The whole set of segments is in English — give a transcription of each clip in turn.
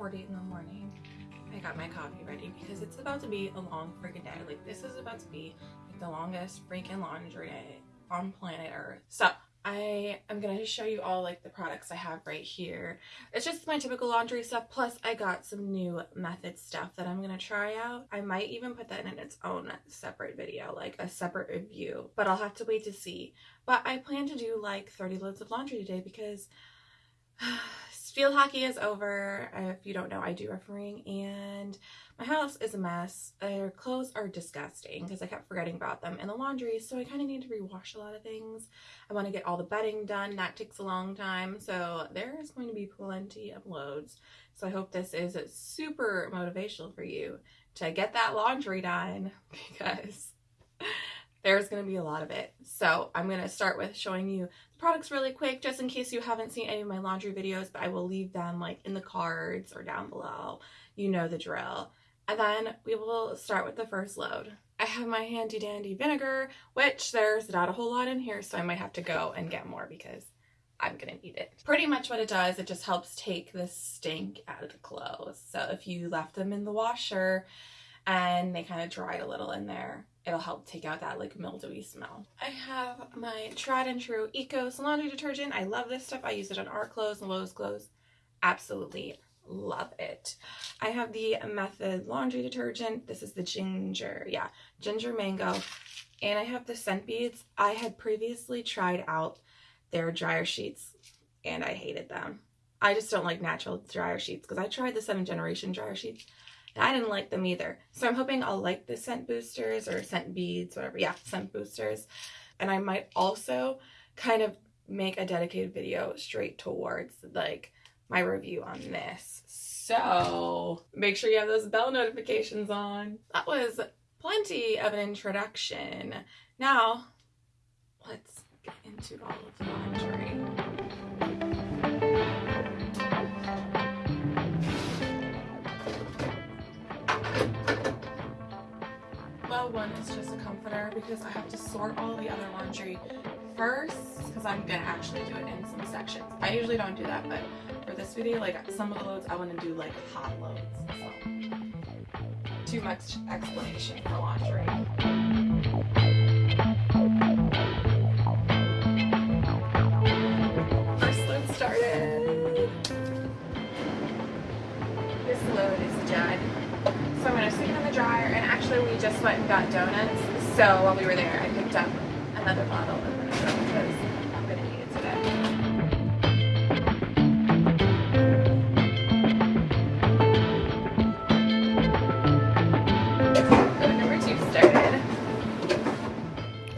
7.40 in the morning. I got my coffee ready because it's about to be a long freaking day. Like this is about to be like the longest freaking laundry day on planet Earth. So I am gonna show you all like the products I have right here. It's just my typical laundry stuff. Plus I got some new method stuff that I'm gonna try out. I might even put that in its own separate video, like a separate review, but I'll have to wait to see. But I plan to do like 30 loads of laundry today because field hockey is over. If you don't know, I do refereeing and my house is a mess. Their clothes are disgusting because I kept forgetting about them in the laundry. So I kind of need to rewash a lot of things. I want to get all the bedding done. That takes a long time. So there is going to be plenty of loads. So I hope this is super motivational for you to get that laundry done because there's going to be a lot of it. So I'm going to start with showing you products really quick just in case you haven't seen any of my laundry videos, but I will leave them like in the cards or down below. You know the drill. And then we will start with the first load. I have my handy dandy vinegar, which there's not a whole lot in here, so I might have to go and get more because I'm gonna need it. Pretty much what it does, it just helps take the stink out of the clothes. So if you left them in the washer and they kind of dried a little in there, it'll help take out that like mildewy smell. I have my tried and true Eco laundry detergent. I love this stuff. I use it on our clothes and Lowe's clothes. Absolutely love it. I have the Method laundry detergent. This is the ginger, yeah, ginger mango. And I have the scent beads. I had previously tried out their dryer sheets and I hated them. I just don't like natural dryer sheets because I tried the Seventh Generation dryer sheets I didn't like them either. So I'm hoping I'll like the scent boosters or scent beads, whatever. Yeah, scent boosters. And I might also kind of make a dedicated video straight towards like my review on this. So make sure you have those bell notifications on. That was plenty of an introduction. Now, let's get into all of the laundry. Well, one is just a comforter because I have to sort all the other laundry first because I'm gonna actually do it in some sections. I usually don't do that, but for this video, like some of the loads I want to do like hot loads. So too much explanation for laundry. So I'm gonna stick it in the dryer and actually we just went and got donuts. So while we were there I picked up another bottle of vinegar because I'm gonna need it today.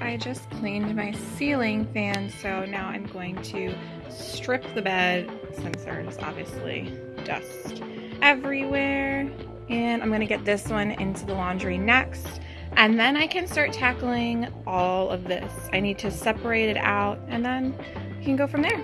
I just cleaned my ceiling fan so now I'm going to strip the bed since there's obviously dust everywhere and I'm to get this one into the laundry next and then I can start tackling all of this. I need to separate it out and then you can go from there.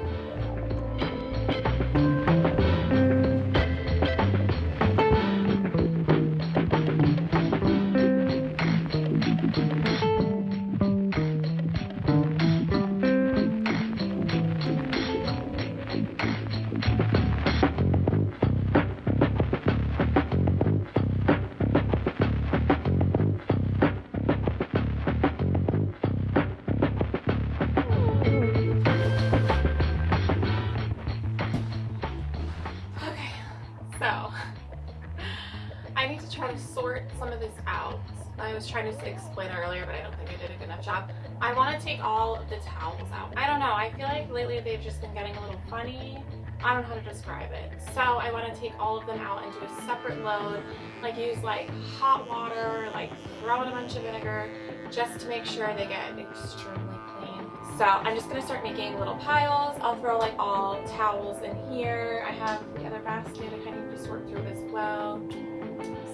Job. I want to take all of the towels out. I don't know, I feel like lately they've just been getting a little funny. I don't know how to describe it. So I want to take all of them out and do a separate load, like use like hot water, like throw in a bunch of vinegar, just to make sure they get extremely clean. So I'm just gonna start making little piles. I'll throw like all towels in here. I have the other basket I kind of just to sort through as well.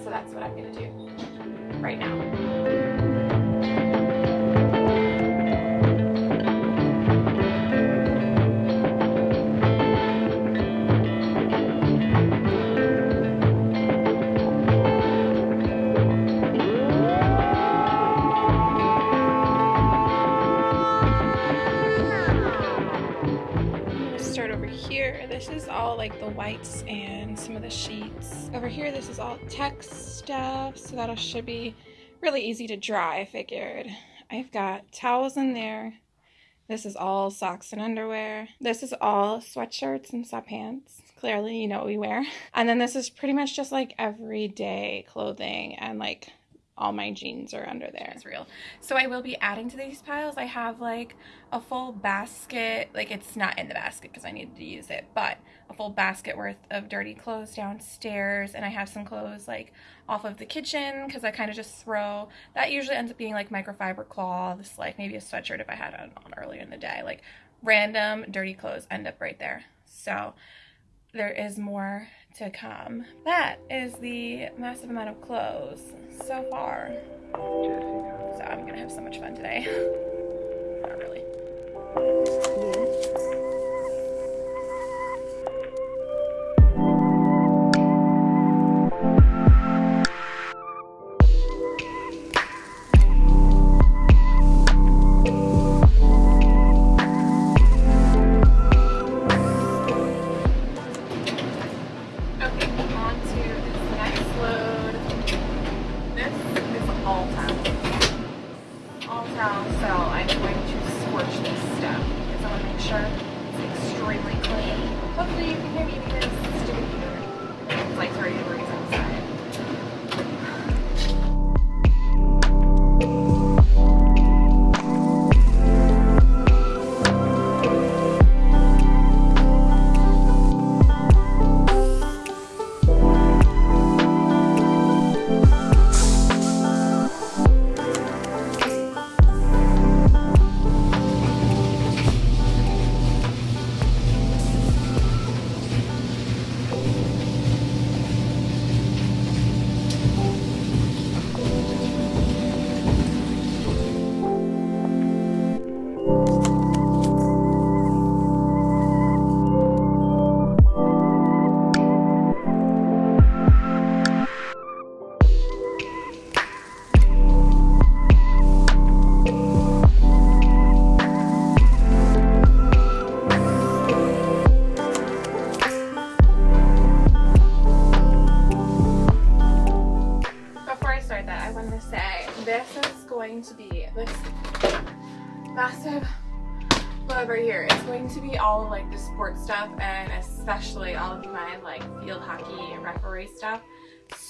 So that's what I'm gonna do right now. Like the whites and some of the sheets. Over here, this is all text stuff, so that should be really easy to dry, I figured. I've got towels in there. This is all socks and underwear. This is all sweatshirts and sweatpants. Clearly, you know what we wear. And then this is pretty much just like everyday clothing and like all my jeans are under there. It's real. So I will be adding to these piles. I have like a full basket, like it's not in the basket because I needed to use it, but a full basket worth of dirty clothes downstairs. And I have some clothes like off of the kitchen because I kind of just throw, that usually ends up being like microfiber cloths, like maybe a sweatshirt if I had it on earlier in the day, like random dirty clothes end up right there. So there is more to come. That is the massive amount of clothes so far. So I'm gonna have so much fun today. Not really. massive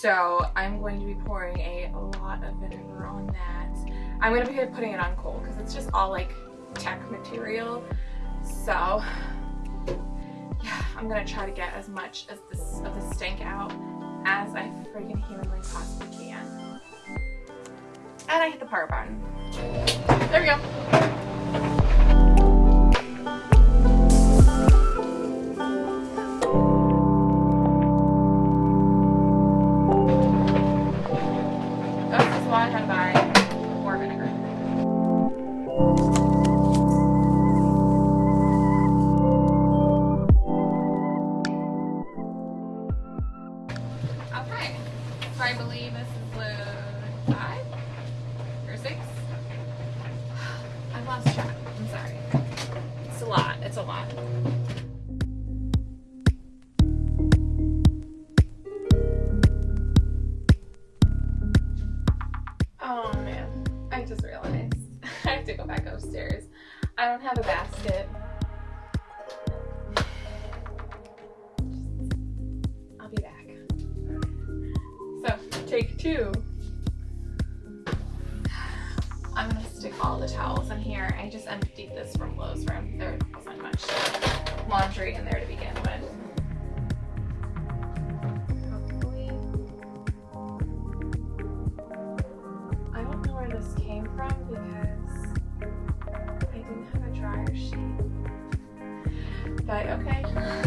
So I'm going to be pouring a lot of vinegar on that. I'm going to be putting it on cold because it's just all like tech material. So yeah, I'm going to try to get as much as this of the stink out as I freaking humanly possibly can. And I hit the power button. There we go. I'm gonna stick all the towels in here. I just emptied this from Lowe's room. There wasn't much laundry in there to begin with. I don't know where this came from because I didn't have a dryer sheet. But okay.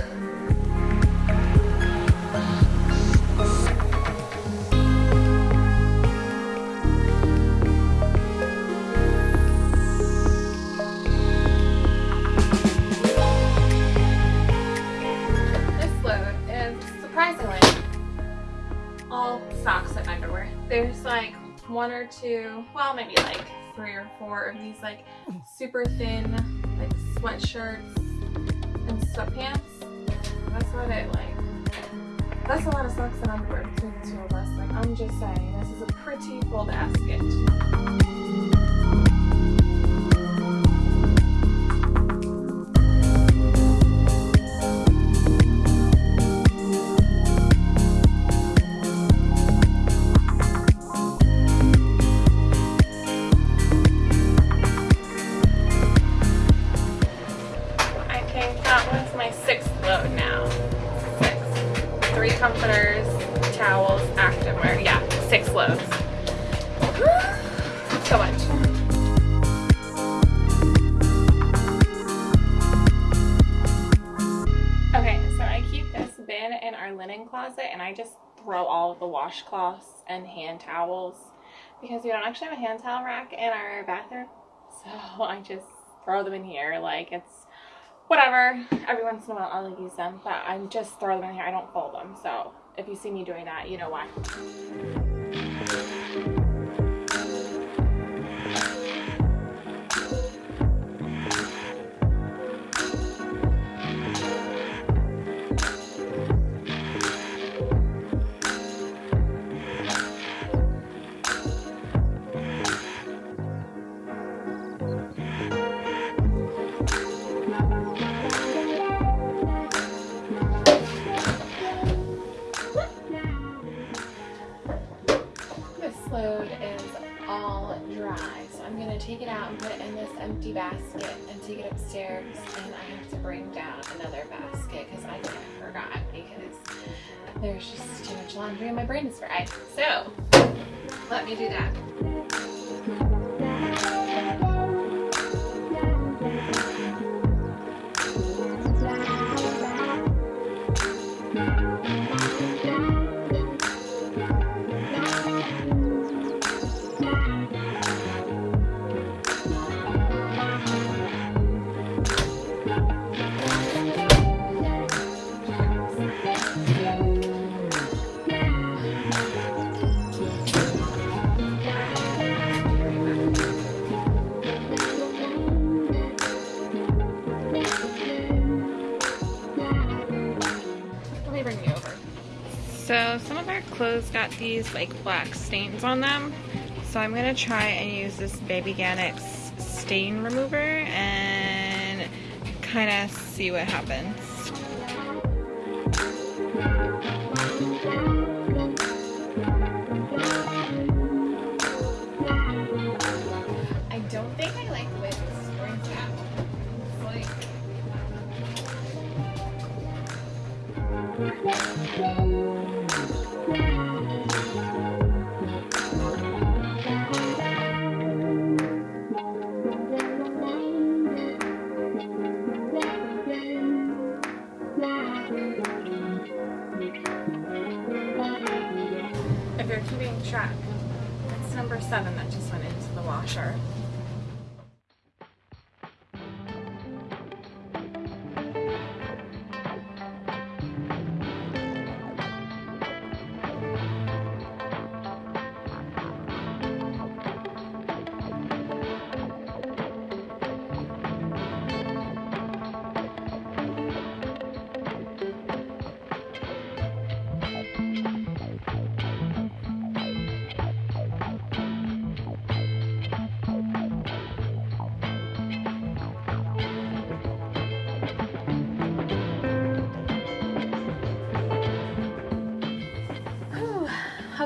Like one or two, well maybe like three or four of these like super thin like sweatshirts and sweatpants. That's what it like. That's a lot of socks and underwear between the two of us. Like I'm just saying, this is a pretty full basket. Washcloths and hand towels because we don't actually have a hand towel rack in our bathroom. So I just throw them in here like it's whatever. Every once in a while I'll use them, but I just throw them in here. I don't fold them. So if you see me doing that, you know why. Load is all dry, so I'm gonna take it out and put it in this empty basket and take it upstairs. And I have to bring down another basket because I forgot because there's just too much laundry and my brain is fried. So let me do that. Got these like black stains on them. So I'm gonna try and use this Babyganics stain remover and kind of see what happens. Into the washer.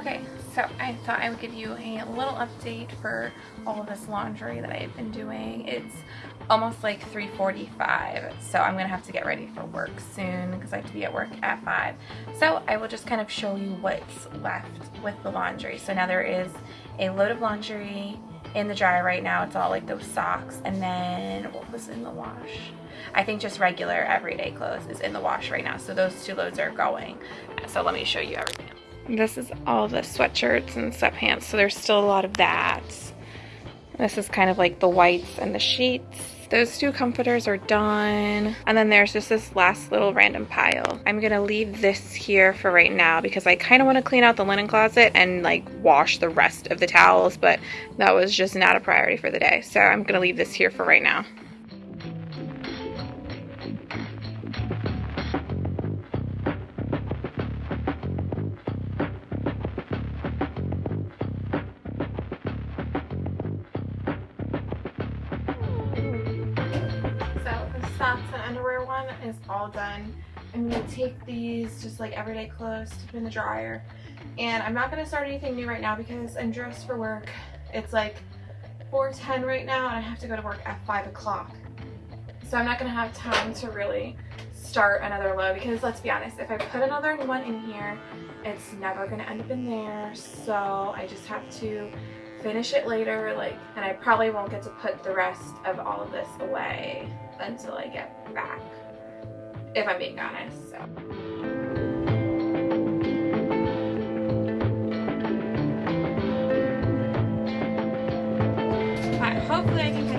Okay, so I thought I would give you a little update for all of this laundry that I've been doing. It's almost like 3.45, so I'm gonna have to get ready for work soon because I have to be at work at 5. So I will just kind of show you what's left with the laundry. So now there is a load of laundry in the dryer right now. It's all like those socks and then what was in the wash? I think just regular everyday clothes is in the wash right now. So those two loads are going. So let me show you everything. This is all the sweatshirts and sweatpants. So there's still a lot of that. This is kind of like the whites and the sheets. Those two comforters are done. And then there's just this last little random pile. I'm gonna leave this here for right now because I kind of want to clean out the linen closet and like wash the rest of the towels, but that was just not a priority for the day. So I'm gonna leave this here for right now. Is all done. I'm going to take these just like everyday clothes, to put in the dryer. And I'm not going to start anything new right now because I'm dressed for work. It's like 4.10 right now and I have to go to work at 5 o'clock. So I'm not going to have time to really start another low because let's be honest, if I put another one in here, it's never going to end up in there. So I just have to finish it later like and I probably won't get to put the rest of all of this away until I get back if I'm being honest so. Hopefully I can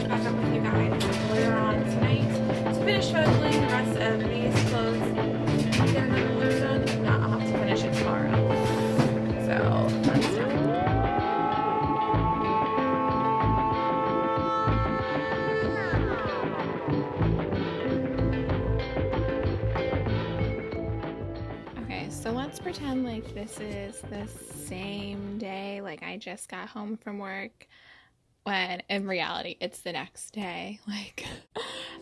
this is the same day, like I just got home from work, when in reality it's the next day. Like,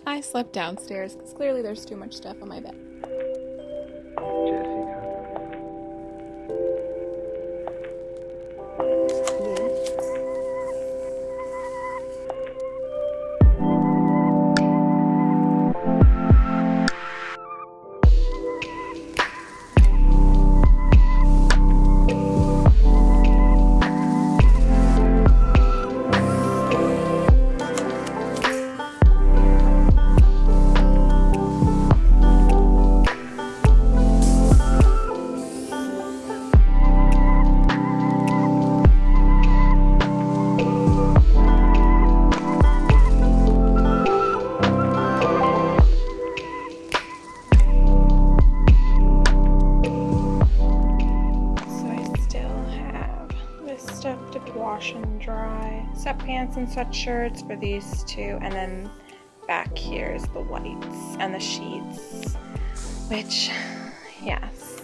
I slept downstairs because clearly there's too much stuff on my bed. Sweatshirts for these two, and then back here is the whites and the sheets, which, yes,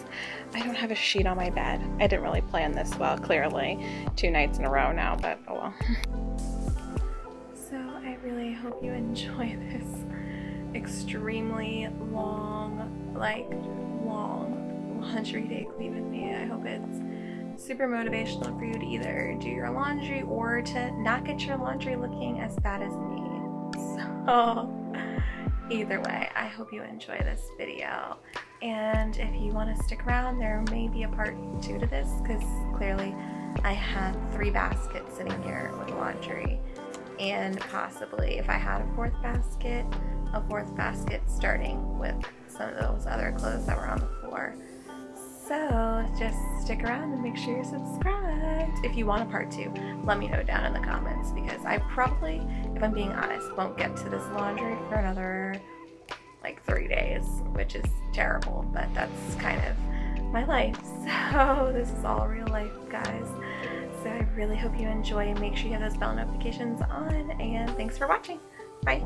I don't have a sheet on my bed. I didn't really plan this well, clearly, two nights in a row now, but oh well. so I really hope you enjoy this extremely long, like, long laundry day clean with me. I hope it's super motivational for you to either do your laundry or to not get your laundry looking as bad as me. So either way, I hope you enjoy this video. And if you want to stick around, there may be a part two to this because clearly I have three baskets sitting here with laundry. And possibly if I had a fourth basket, a fourth basket starting with some of those other clothes that were on the floor. Just stick around and make sure you're subscribed. If you want a part two, let me know down in the comments because I probably, if I'm being honest, won't get to this laundry for another like three days, which is terrible, but that's kind of my life. So this is all real life, guys. So I really hope you enjoy make sure you have those bell notifications on and thanks for watching. Bye.